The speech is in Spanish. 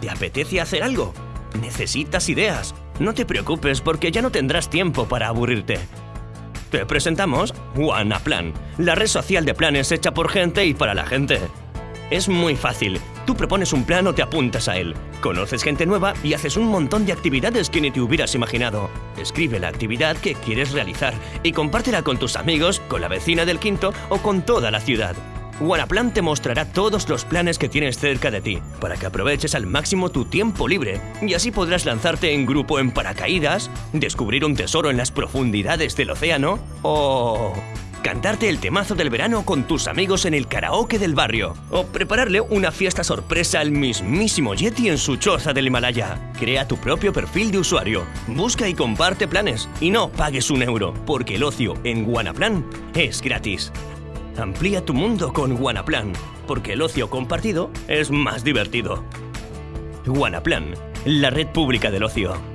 ¿Te apetece hacer algo? ¿Necesitas ideas? No te preocupes porque ya no tendrás tiempo para aburrirte. Te presentamos Plan, la red social de planes hecha por gente y para la gente. Es muy fácil. Tú propones un plan o te apuntas a él. Conoces gente nueva y haces un montón de actividades que ni te hubieras imaginado. Escribe la actividad que quieres realizar y compártela con tus amigos, con la vecina del quinto o con toda la ciudad. Wanaplan te mostrará todos los planes que tienes cerca de ti, para que aproveches al máximo tu tiempo libre, y así podrás lanzarte en grupo en paracaídas, descubrir un tesoro en las profundidades del océano, o cantarte el temazo del verano con tus amigos en el karaoke del barrio, o prepararle una fiesta sorpresa al mismísimo Yeti en su choza del Himalaya. Crea tu propio perfil de usuario, busca y comparte planes, y no pagues un euro, porque el ocio en Wanaplan es gratis. Amplía tu mundo con Wanaplan, porque el ocio compartido es más divertido. Wanaplan, la red pública del ocio.